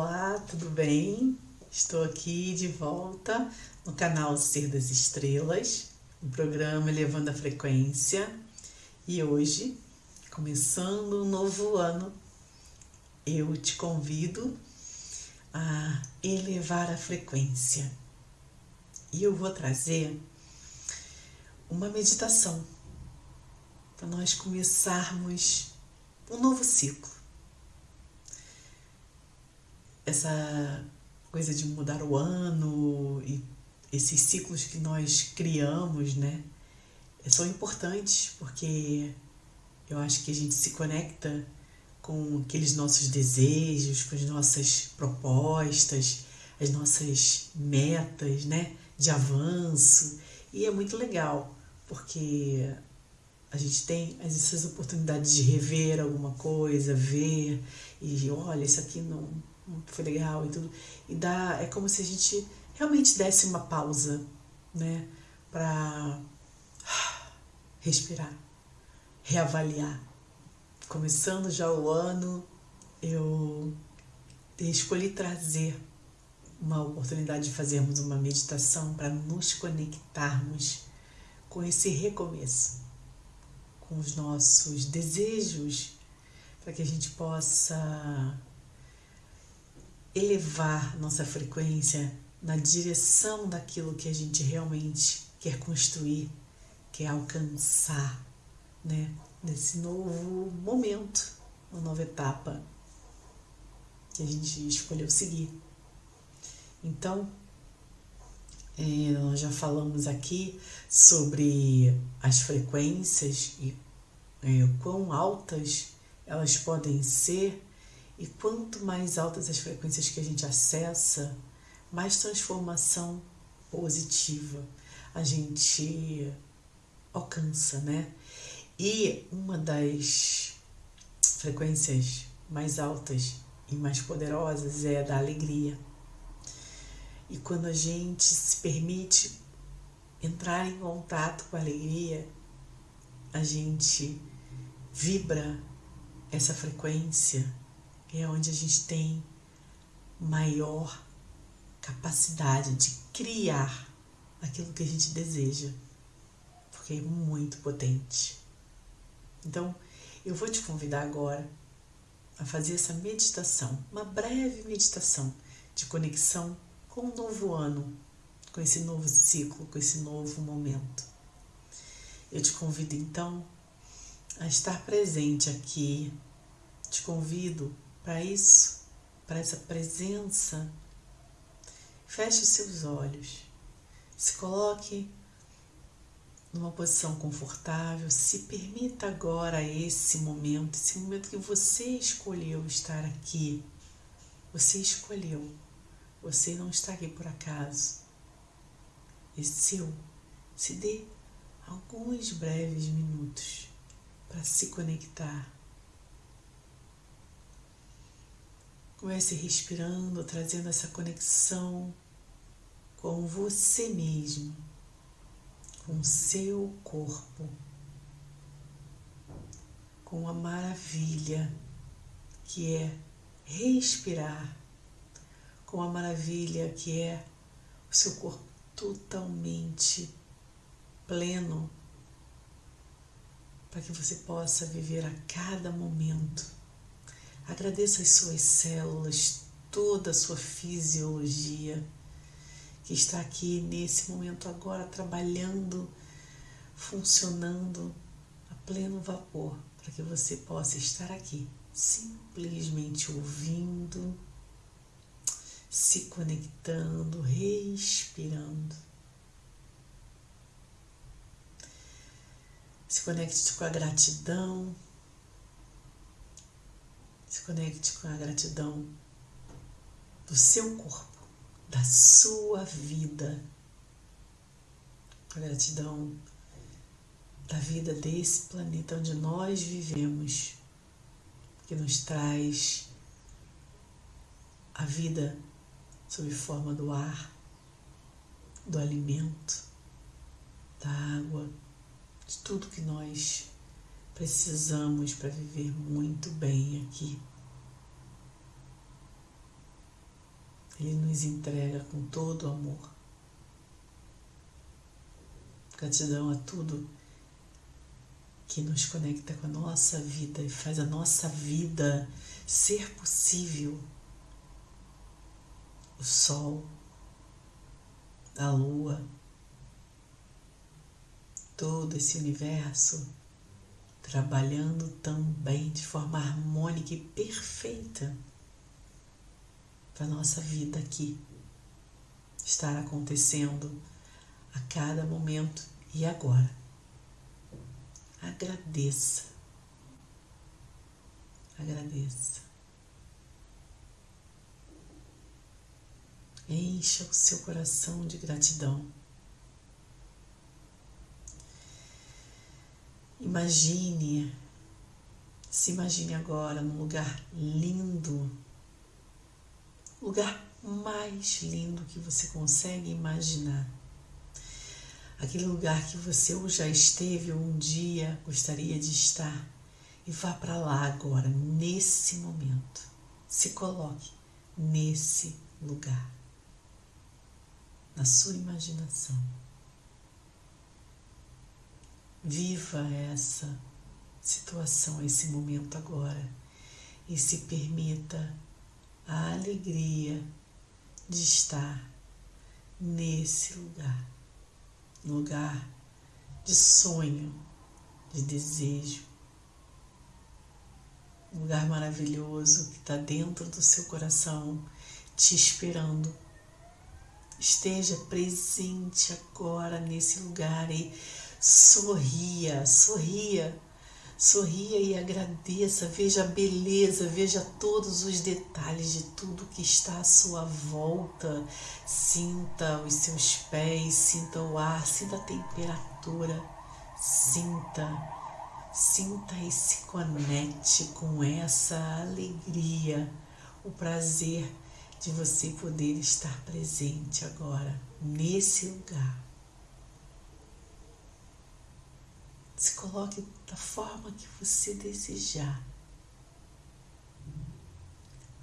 Olá, tudo bem? Estou aqui de volta no canal Ser das Estrelas, o programa Elevando a Frequência. E hoje, começando um novo ano, eu te convido a elevar a frequência. E eu vou trazer uma meditação para nós começarmos um novo ciclo. Essa coisa de mudar o ano e esses ciclos que nós criamos, né, são importantes porque eu acho que a gente se conecta com aqueles nossos desejos, com as nossas propostas, as nossas metas, né, de avanço. E é muito legal, porque a gente tem essas oportunidades de rever alguma coisa, ver e olha, isso aqui não, foi legal e tudo. E dá, é como se a gente realmente desse uma pausa, né, para respirar, reavaliar. Começando já o ano, eu escolhi trazer uma oportunidade de fazermos uma meditação para nos conectarmos com esse recomeço com os nossos desejos, para que a gente possa elevar nossa frequência na direção daquilo que a gente realmente quer construir, quer alcançar, né? Nesse novo momento, uma nova etapa que a gente escolheu seguir. Então, é, nós já falamos aqui sobre as frequências e é, quão altas elas podem ser, e quanto mais altas as frequências que a gente acessa, mais transformação positiva a gente alcança, né? E uma das frequências mais altas e mais poderosas é a da alegria. E quando a gente se permite entrar em contato com a alegria, a gente vibra essa frequência, é onde a gente tem maior capacidade de criar aquilo que a gente deseja, porque é muito potente. Então, eu vou te convidar agora a fazer essa meditação, uma breve meditação de conexão com um novo ano, com esse novo ciclo, com esse novo momento. Eu te convido então a estar presente aqui. Te convido para isso, para essa presença. Feche os seus olhos. Se coloque numa posição confortável. Se permita agora esse momento, esse momento que você escolheu estar aqui. Você escolheu. Você não está aqui por acaso. É seu. Se dê alguns breves minutos para se conectar. Comece respirando, trazendo essa conexão com você mesmo, com seu corpo, com a maravilha que é respirar com a maravilha que é o seu corpo totalmente pleno, para que você possa viver a cada momento. Agradeça as suas células, toda a sua fisiologia que está aqui nesse momento agora trabalhando, funcionando a pleno vapor, para que você possa estar aqui simplesmente ouvindo se conectando, respirando. Se conecte com a gratidão. Conecte com a gratidão do seu corpo, da sua vida. A gratidão da vida desse planeta onde nós vivemos, que nos traz a vida sob forma do ar, do alimento, da água, de tudo que nós precisamos para viver muito bem aqui. Ele nos entrega com todo o amor. Gratidão a tudo que nos conecta com a nossa vida e faz a nossa vida ser possível. O sol, a lua, todo esse universo trabalhando também de forma harmônica e perfeita para a nossa vida aqui estar acontecendo a cada momento e agora. Agradeça. Agradeça. Encha o seu coração de gratidão. Imagine, se imagine agora num lugar lindo, lugar mais lindo que você consegue imaginar. Aquele lugar que você ou já esteve ou um dia gostaria de estar. E vá para lá agora, nesse momento. Se coloque nesse lugar, na sua imaginação. Viva essa situação, esse momento agora e se permita a alegria de estar nesse lugar, lugar de sonho, de desejo, lugar maravilhoso que está dentro do seu coração, te esperando. Esteja presente agora nesse lugar e Sorria, sorria, sorria e agradeça, veja a beleza, veja todos os detalhes de tudo que está à sua volta. Sinta os seus pés, sinta o ar, sinta a temperatura, sinta, sinta e se conecte com essa alegria, o prazer de você poder estar presente agora, nesse lugar. Se coloque da forma que você desejar.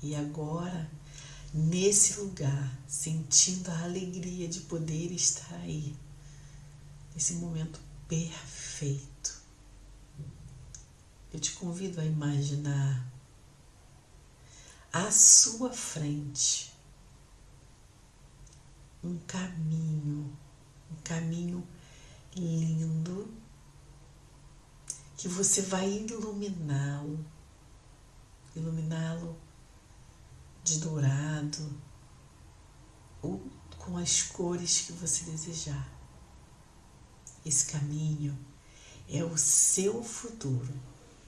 E agora, nesse lugar, sentindo a alegria de poder estar aí, nesse momento perfeito, eu te convido a imaginar à sua frente um caminho, um caminho lindo que você vai iluminá-lo, iluminá-lo de dourado ou com as cores que você desejar. Esse caminho é o seu futuro,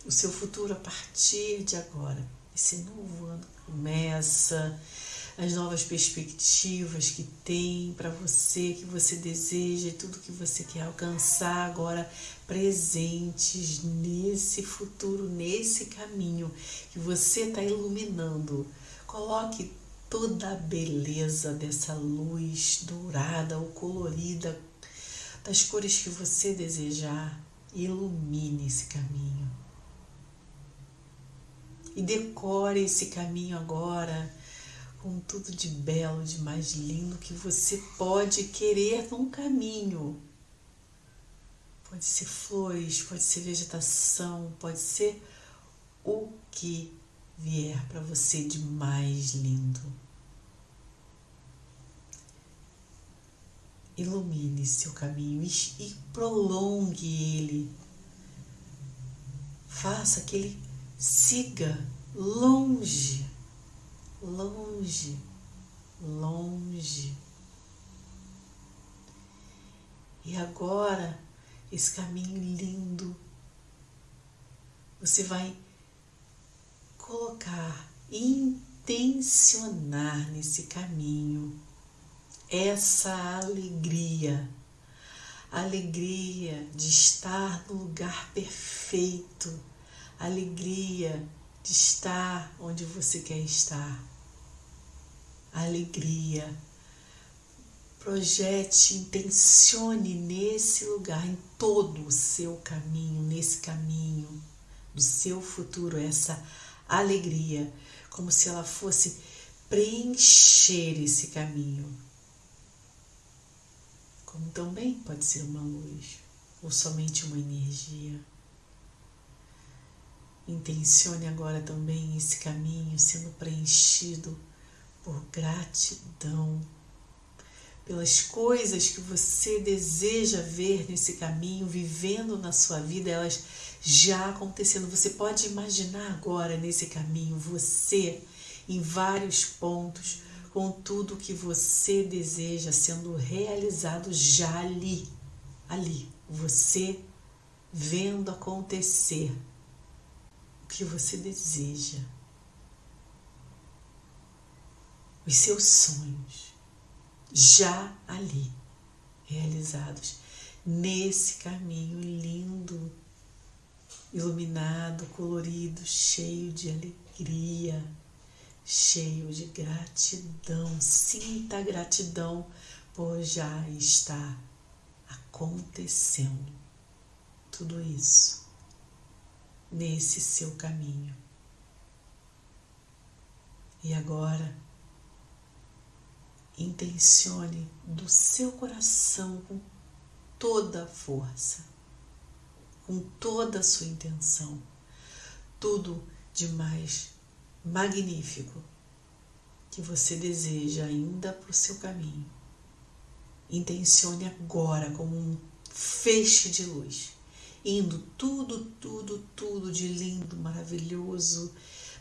o seu futuro a partir de agora. Esse novo ano começa as novas perspectivas que tem para você, que você deseja tudo que você quer alcançar agora presentes nesse futuro, nesse caminho que você está iluminando. Coloque toda a beleza dessa luz dourada ou colorida, das cores que você desejar, ilumine esse caminho. E decore esse caminho agora com tudo de belo, de mais lindo que você pode querer num caminho. Pode ser flores, pode ser vegetação, pode ser o que vier para você de mais lindo. Ilumine seu caminho e prolongue ele. Faça que ele siga longe longe, longe. E agora, esse caminho lindo, você vai colocar, intencionar nesse caminho essa alegria, alegria de estar no lugar perfeito, alegria estar onde você quer estar. Alegria. Projete, intencione nesse lugar, em todo o seu caminho, nesse caminho do seu futuro, essa alegria, como se ela fosse preencher esse caminho. Como também pode ser uma luz ou somente uma energia. Intencione agora também esse caminho sendo preenchido por gratidão, pelas coisas que você deseja ver nesse caminho, vivendo na sua vida, elas já acontecendo. Você pode imaginar agora nesse caminho você em vários pontos, com tudo que você deseja sendo realizado já ali, ali, você vendo acontecer que você deseja, os seus sonhos, já ali realizados, nesse caminho lindo, iluminado, colorido, cheio de alegria, cheio de gratidão. Sinta a gratidão, pois já está acontecendo tudo isso nesse seu caminho. E agora, intencione do seu coração com toda a força, com toda a sua intenção, tudo de mais magnífico que você deseja ainda para o seu caminho. Intencione agora como um feixe de luz indo tudo, tudo, tudo de lindo, maravilhoso,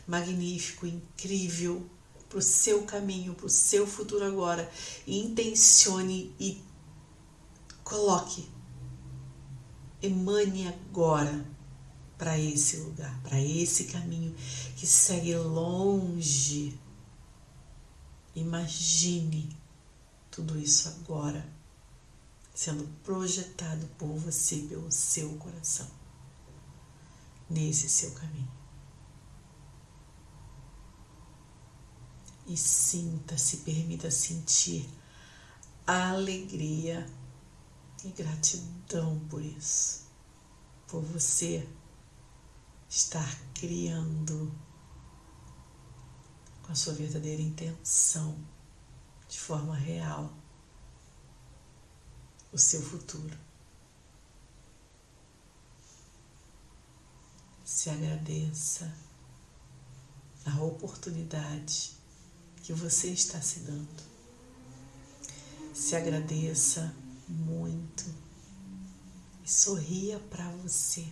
magnífico, incrível para o seu caminho, para o seu futuro agora. Intencione e coloque, emane agora para esse lugar, para esse caminho que segue longe. Imagine tudo isso agora sendo projetado por você, pelo seu coração, nesse seu caminho. E sinta-se, permita sentir alegria e gratidão por isso, por você estar criando com a sua verdadeira intenção, de forma real o seu futuro. Se agradeça a oportunidade que você está se dando. Se agradeça muito e sorria para você,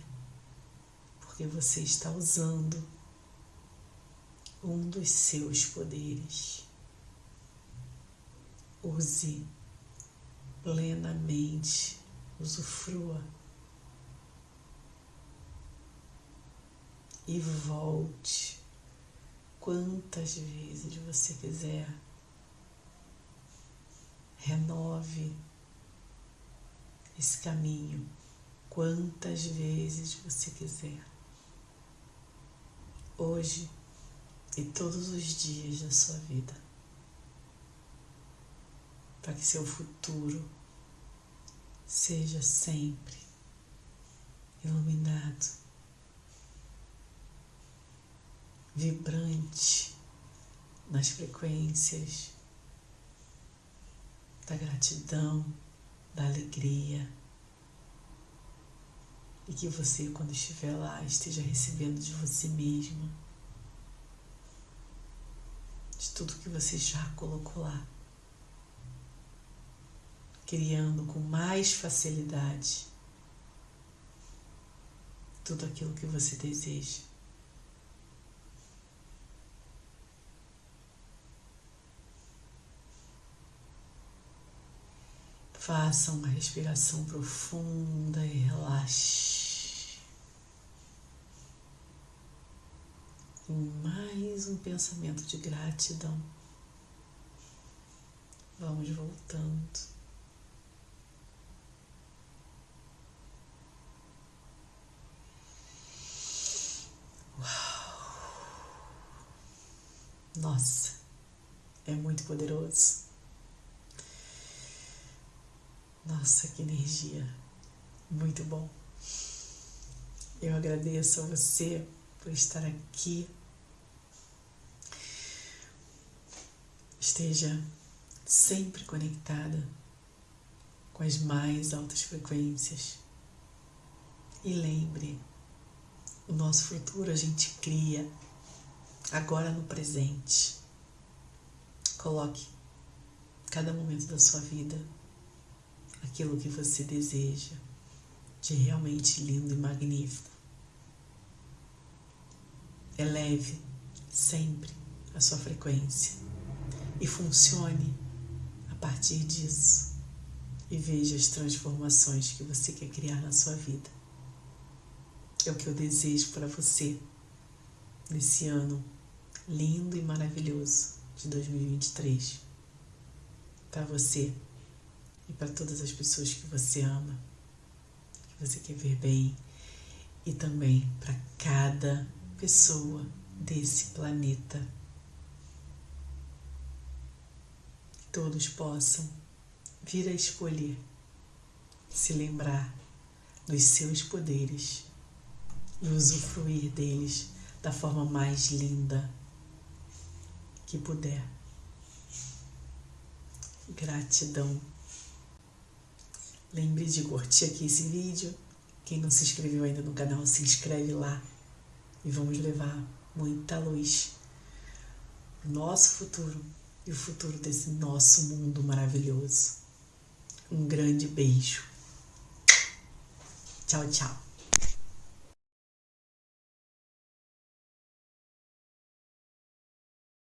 porque você está usando um dos seus poderes. Use plenamente, usufrua e volte quantas vezes você quiser. Renove esse caminho quantas vezes você quiser. Hoje e todos os dias da sua vida para que seu futuro seja sempre iluminado, vibrante nas frequências da gratidão, da alegria. E que você, quando estiver lá, esteja recebendo de você mesmo, de tudo que você já colocou lá criando com mais facilidade tudo aquilo que você deseja. Faça uma respiração profunda e relaxe. E mais um pensamento de gratidão. Vamos voltando. Nossa, é muito poderoso. Nossa, que energia. Muito bom. Eu agradeço a você por estar aqui. esteja sempre conectada com as mais altas frequências. E lembre, o nosso futuro a gente cria agora no presente. Coloque cada momento da sua vida aquilo que você deseja de realmente lindo e magnífico. Eleve sempre a sua frequência e funcione a partir disso e veja as transformações que você quer criar na sua vida. É o que eu desejo para você nesse ano lindo e maravilhoso de 2023. Para você e para todas as pessoas que você ama, que você quer ver bem, e também para cada pessoa desse planeta. Que todos possam vir a escolher se lembrar dos seus poderes e usufruir deles da forma mais linda que puder. Gratidão. Lembre de curtir aqui esse vídeo. Quem não se inscreveu ainda no canal, se inscreve lá e vamos levar muita luz nosso futuro e o futuro desse nosso mundo maravilhoso. Um grande beijo. Tchau, tchau.